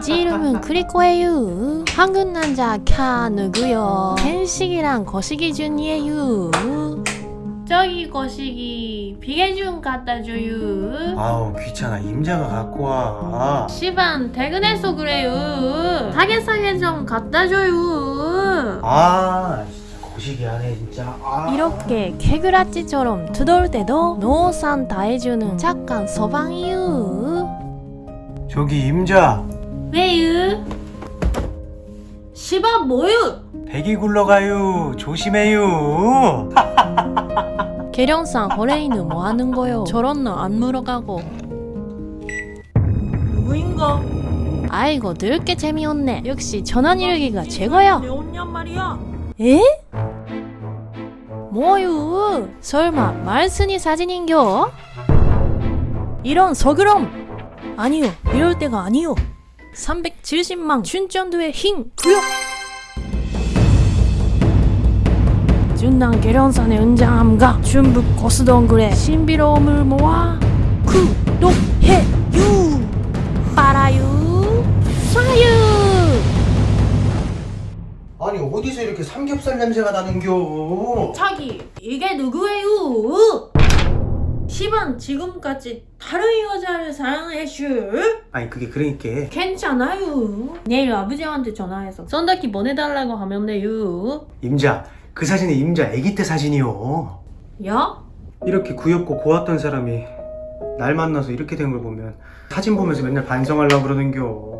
지 이름은 크리코예요 한국 남자 캬 누구요? 캔식이랑 거시기 중이에요 저기 거시기 비계 좀 갖다 줘요 아우 귀찮아. 임자가 갖고 와. 시반 퇴근해서 그래요 사게 좀 갖다 줘요 아 진짜 거시기 하네 진짜. 아. 이렇게 개그라찌처럼 두돌 때도 노산 다 해주는 착한 서방이유 저기 임자 왜유? 시방 뭐유? 배기 굴러가요 조심해요 계령상 호레이는 뭐 하는 거요? 저런 너안 물어가고 누구인가? 아이고 늙게 재미없네 역시 전환 일기가 최고야 내 온냔 말이야. 에? 뭐유? 설마 말순이 사진인겨? 이런 서그럼! 아니요 이럴 때가 아니요. 370만 춘전도의 힘 구역. 준남 계련산의 은장함과 중북 고수동굴의 신비로움을 모아 구독해유. 빨아유 쏴유. 아니 어디서 이렇게 삼겹살 냄새가 나는겨? 자기 이게 누구예요? 시반 지금까지 다른 여자를 사랑했슈? 아니 그게 그러니까 괜찮아요 내일 아버지한테 전화해서 썬더키 보내달라고 하면 돼요 임자 그 사진이 임자 아기 때 사진이요 야? 이렇게 귀엽고 고왔던 사람이 날 만나서 이렇게 된 걸 보면 사진 보면서 맨날 반성하려고 그러는겨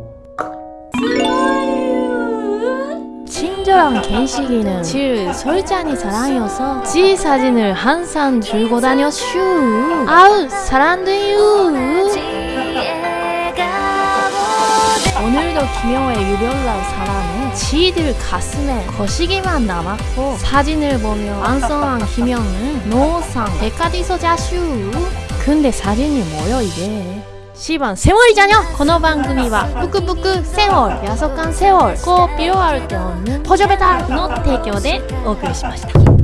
친절한 겐식이는 질 설찬이 사랑이어서 지 사진을 항상 들고 다녔슈. 아우 사랑돼요. 오늘도 김영호의 유별난 사랑은 지들 가슴에 거시기만 남았고 사진을 보며 완성한 김영은 노상 백화디서 자슈. 근데 사진이 뭐여 이게 시반 세월이잖여 この番組はぷくぷくセオルヤソカンセオル꼭 필요할 때 없는 포저베달の提供でお送りしました